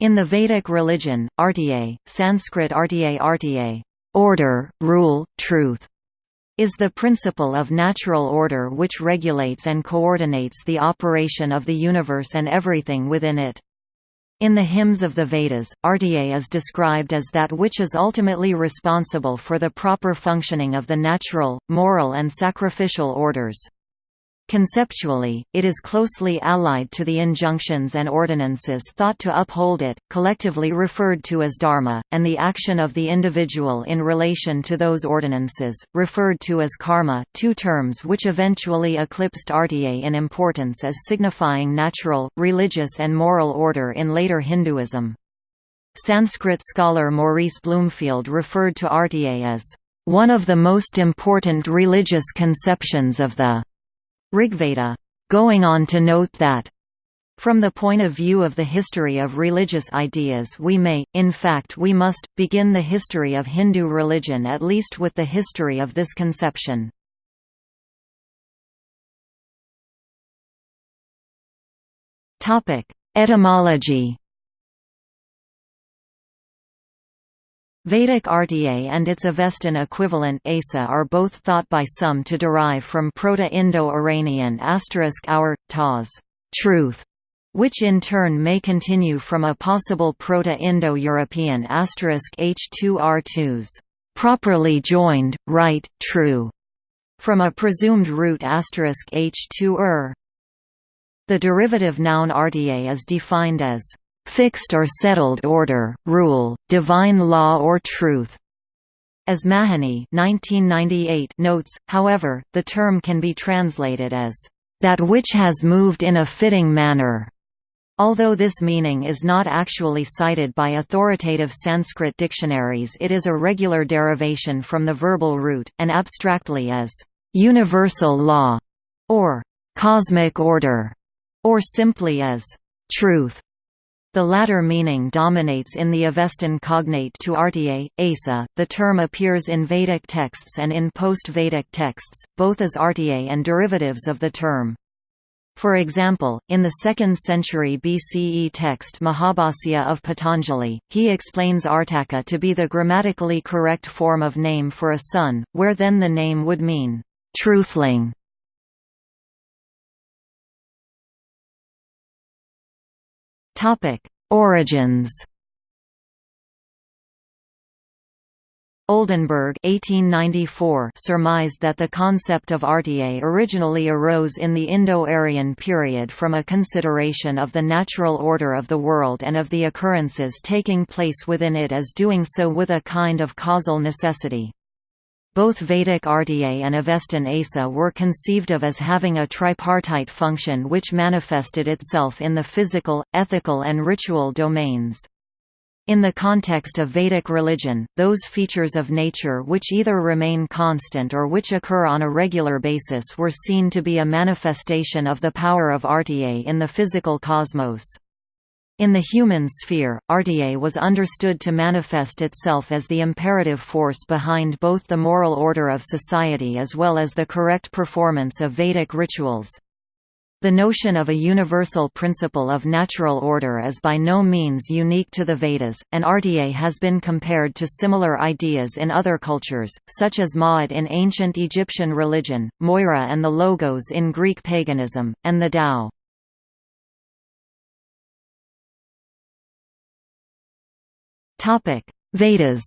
In the Vedic religion, Artya, Sanskrit Artya Artya, order, rule, truth, is the principle of natural order which regulates and coordinates the operation of the universe and everything within it. In the hymns of the Vedas, Artya is described as that which is ultimately responsible for the proper functioning of the natural, moral and sacrificial orders. Conceptually, it is closely allied to the injunctions and ordinances thought to uphold it, collectively referred to as dharma, and the action of the individual in relation to those ordinances, referred to as karma, two terms which eventually eclipsed artya in importance as signifying natural, religious and moral order in later Hinduism. Sanskrit scholar Maurice Bloomfield referred to artya as one of the most important religious conceptions of the Rigveda. Going on to note that from the point of view of the history of religious ideas we may, in fact we must, begin the history of Hindu religion at least with the history of this conception. Etymology Vedic Artya and its Avestan equivalent Asa are both thought by some to derive from Proto-Indo-Iranian asterisk our, taz, truth, which in turn may continue from a possible Proto-Indo-European asterisk h2r2s, properly joined, right, true, from a presumed root H2R. The derivative noun artya is defined as fixed or settled order, rule, divine law or truth. As Mahony 1998 notes, however, the term can be translated as, "...that which has moved in a fitting manner." Although this meaning is not actually cited by authoritative Sanskrit dictionaries it is a regular derivation from the verbal root, and abstractly as, "...universal law", or "...cosmic order", or simply as, "...truth". The latter meaning dominates in the Avestan cognate to Artya, Asa. The term appears in Vedic texts and in post-Vedic texts, both as Artya and derivatives of the term. For example, in the 2nd century BCE text Mahabhasya of Patanjali, he explains Artaka to be the grammatically correct form of name for a son, where then the name would mean, truthling. Topic: Origins. Oldenberg 1894 surmised that the concept of Artya originally arose in the Indo-Aryan period from a consideration of the natural order of the world and of the occurrences taking place within it as doing so with a kind of causal necessity. Both Vedic Artya and Avestan Asa were conceived of as having a tripartite function which manifested itself in the physical, ethical and ritual domains. In the context of Vedic religion, those features of nature which either remain constant or which occur on a regular basis were seen to be a manifestation of the power of Artya in the physical cosmos. In the human sphere, Artya was understood to manifest itself as the imperative force behind both the moral order of society as well as the correct performance of Vedic rituals. The notion of a universal principle of natural order is by no means unique to the Vedas, and Artya has been compared to similar ideas in other cultures, such as Ma'at in ancient Egyptian religion, Moira and the Logos in Greek paganism, and the Tao. Vedas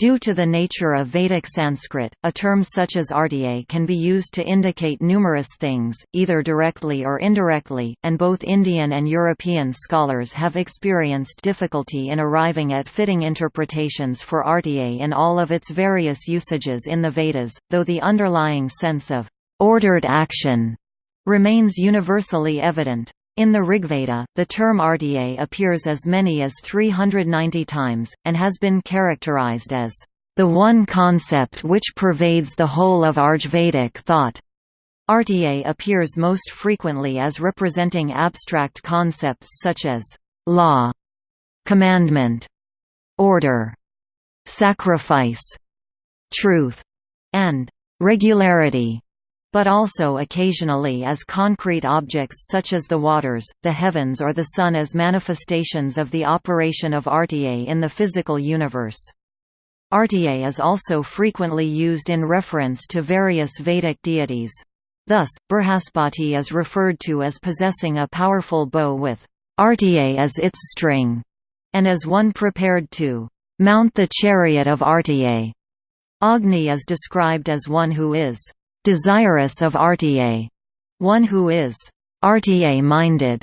Due to the nature of Vedic Sanskrit, a term such as artya can be used to indicate numerous things, either directly or indirectly, and both Indian and European scholars have experienced difficulty in arriving at fitting interpretations for artya in all of its various usages in the Vedas, though the underlying sense of ordered action remains universally evident. In the Rigveda, the term Artya appears as many as 390 times, and has been characterized as the one concept which pervades the whole of Rigvedic thought. Artya appears most frequently as representing abstract concepts such as law, commandment, order, sacrifice, truth, and regularity. But also occasionally as concrete objects such as the waters, the heavens or the sun as manifestations of the operation of Artye in the physical universe. Artye is also frequently used in reference to various Vedic deities. Thus, Brihaspati is referred to as possessing a powerful bow with Artye as its string, and as one prepared to mount the chariot of Artye. Agni is described as one who is desirous of Artye, one who is Artye-minded,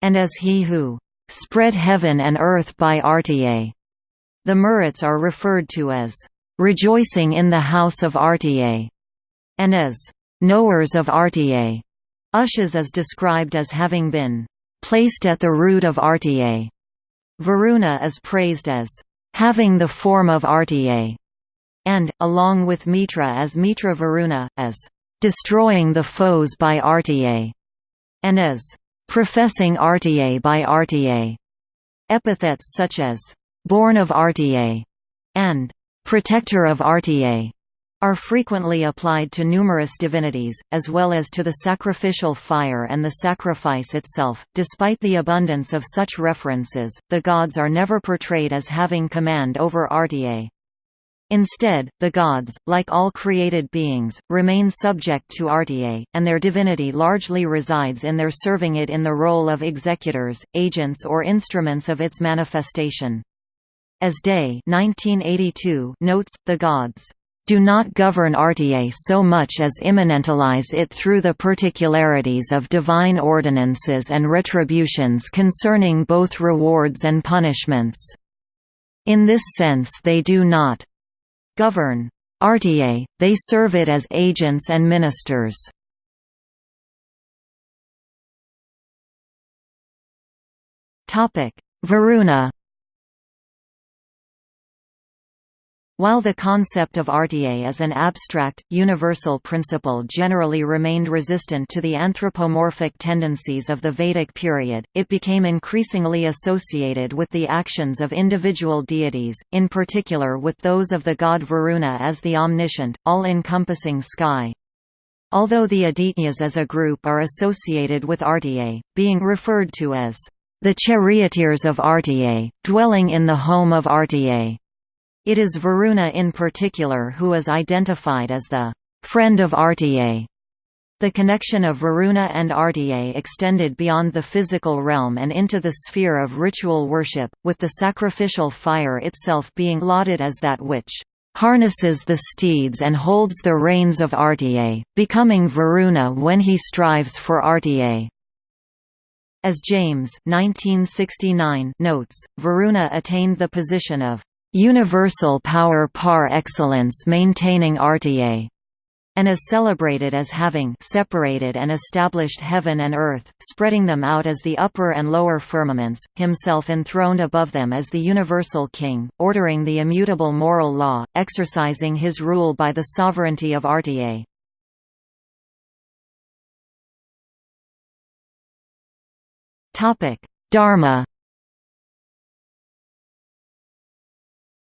and as he who spread heaven and earth by Artye. The Maruts are referred to as rejoicing in the house of Artye, and as knowers of Artye. Ushas is described as having been placed at the root of Artye. Varuna is praised as having the form of Artye and, along with Mitra as Mitra Varuna, as destroying the foes by Artye, and as professing Artye by Artye. Epithets such as born of Artye and protector of Artye are frequently applied to numerous divinities, as well as to the sacrificial fire and the sacrifice itself. Despite the abundance of such references, the gods are never portrayed as having command over Artye. Instead, the gods, like all created beings, remain subject to Artye, and their divinity largely resides in their serving it in the role of executors, agents or instruments of its manifestation. As Day 1982 notes, the gods do not govern Artye so much as immanentalize it through the particularities of divine ordinances and retributions concerning both rewards and punishments. In this sense they do not govern Artye, they serve it as agents and ministers. Varuna While the concept of Artye as an abstract, universal principle generally remained resistant to the anthropomorphic tendencies of the Vedic period, it became increasingly associated with the actions of individual deities, in particular with those of the god Varuna as the omniscient, all-encompassing sky. Although the Adityas as a group are associated with Artye, being referred to as the charioteers of Artye, dwelling in the home of Artye, it is Varuna in particular who is identified as the friend of Artye. The connection of Varuna and Artye extended beyond the physical realm and into the sphere of ritual worship, with the sacrificial fire itself being lauded as that which harnesses the steeds and holds the reins of Artye, becoming Varuna when he strives for Artye. As James 1969 notes, Varuna attained the position of universal power par excellence maintaining Artye, and is celebrated as having separated and established heaven and earth, spreading them out as the upper and lower firmaments, himself enthroned above them as the universal king, ordering the immutable moral law, exercising his rule by the sovereignty of Artye. Dharma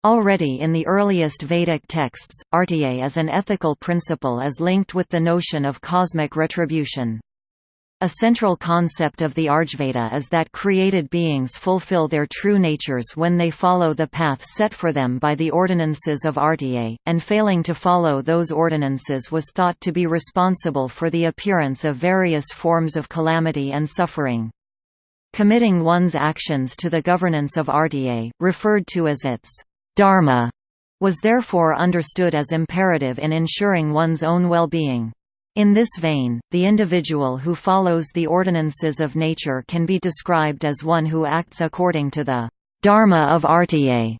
Already in the earliest Vedic texts, Artye as an ethical principle is linked with the notion of cosmic retribution. A central concept of the Rigveda is that created beings fulfill their true natures when they follow the path set for them by the ordinances of Artye, and failing to follow those ordinances was thought to be responsible for the appearance of various forms of calamity and suffering. Committing one's actions to the governance of Artye, referred to as its dharma was therefore understood as imperative in ensuring one's own well-being. In this vein, the individual who follows the ordinances of nature can be described as one who acts according to the dharma of Artye.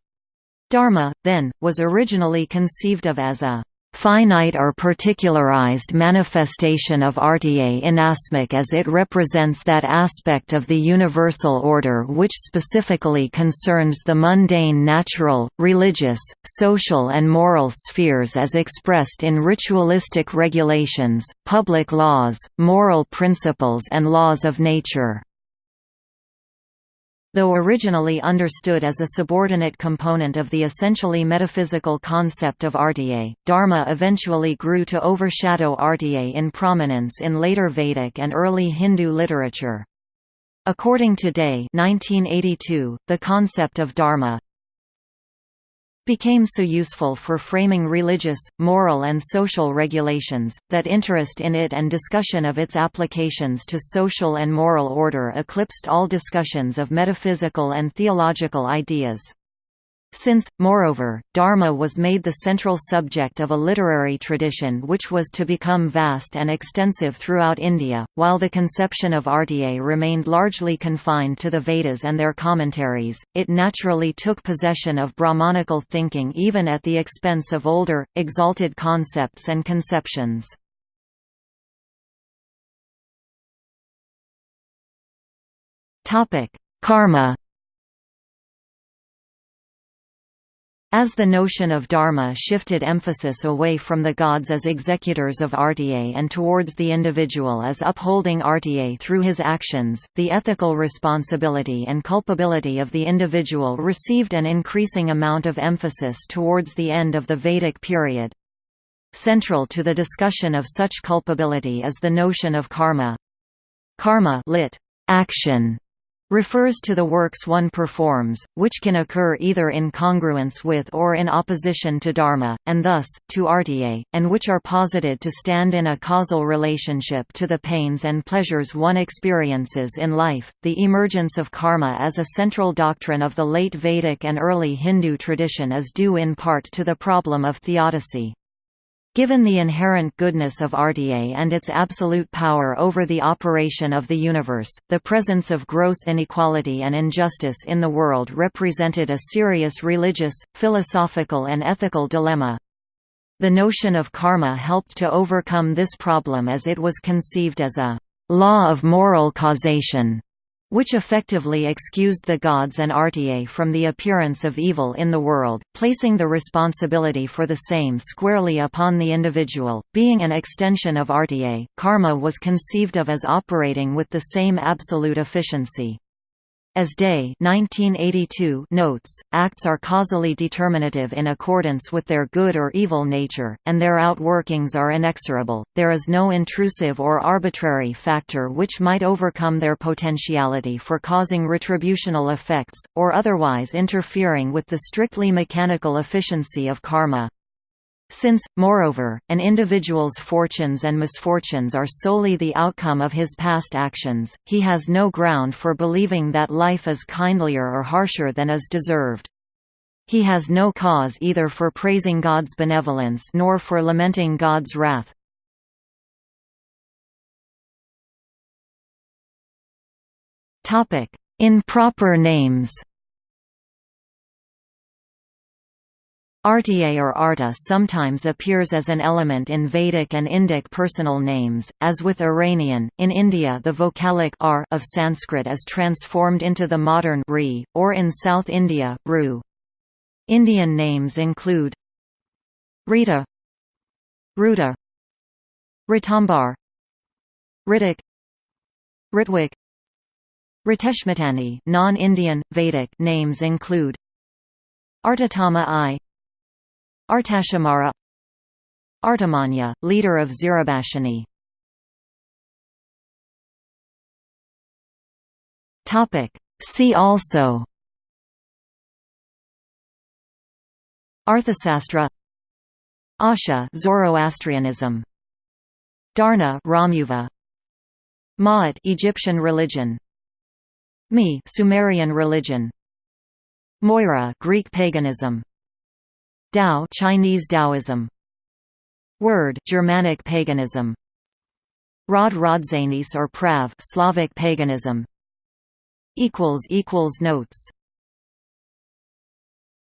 Dharma, then, was originally conceived of as a finite or particularized manifestation of Artye inasmuch as it represents that aspect of the universal order which specifically concerns the mundane natural, religious, social and moral spheres as expressed in ritualistic regulations, public laws, moral principles and laws of nature. Though originally understood as a subordinate component of the essentially metaphysical concept of Artya, Dharma eventually grew to overshadow Artya in prominence in later Vedic and early Hindu literature. According to Day 1982, the concept of Dharma, became so useful for framing religious, moral and social regulations, that interest in it and discussion of its applications to social and moral order eclipsed all discussions of metaphysical and theological ideas. Since, moreover, Dharma was made the central subject of a literary tradition which was to become vast and extensive throughout India, while the conception of Artya remained largely confined to the Vedas and their commentaries, it naturally took possession of Brahmanical thinking even at the expense of older, exalted concepts and conceptions. Karma As the notion of dharma shifted emphasis away from the gods as executors of artya and towards the individual as upholding artya through his actions, the ethical responsibility and culpability of the individual received an increasing amount of emphasis towards the end of the Vedic period. Central to the discussion of such culpability is the notion of karma. Karma lit. action refers to the works one performs, which can occur either in congruence with or in opposition to dharma, and thus, to artya, and which are posited to stand in a causal relationship to the pains and pleasures one experiences in life. The emergence of karma as a central doctrine of the late Vedic and early Hindu tradition is due in part to the problem of theodicy. Given the inherent goodness of Artya and its absolute power over the operation of the universe, the presence of gross inequality and injustice in the world represented a serious religious, philosophical and ethical dilemma. The notion of karma helped to overcome this problem as it was conceived as a «law of moral causation» which effectively excused the gods and Artya from the appearance of evil in the world, placing the responsibility for the same squarely upon the individual. Being an extension of Artya, karma was conceived of as operating with the same absolute efficiency. As Day 1982 notes, acts are causally determinative in accordance with their good or evil nature, and their outworkings are inexorable. There is no intrusive or arbitrary factor which might overcome their potentiality for causing retributional effects, or otherwise interfering with the strictly mechanical efficiency of karma. Since, moreover, an individual's fortunes and misfortunes are solely the outcome of his past actions, he has no ground for believing that life is kindlier or harsher than is deserved. He has no cause either for praising God's benevolence nor for lamenting God's wrath. Improper names Artya or Arta sometimes appears as an element in Vedic and Indic personal names, as with Iranian. In India, the vocalic r of Sanskrit is transformed into the modern ri, or in South India, ru. Indian names include Rita, Ruta, Ritambar, Ritik, Ritwik, Riteshmatani. Non-Indian Vedic names include Artatama I, Artashamara Artamanya, leader of Zirabashini See also. Arthasastra Asha Zoroastrianism. Darna Ramuva Ma'at Egyptian religion. Mi Sumerian religion. Moira Greek paganism Dao Chinese Taoism Word Germanic paganism. Rod Rodzanis or Prav Slavic paganism. Equals equals notes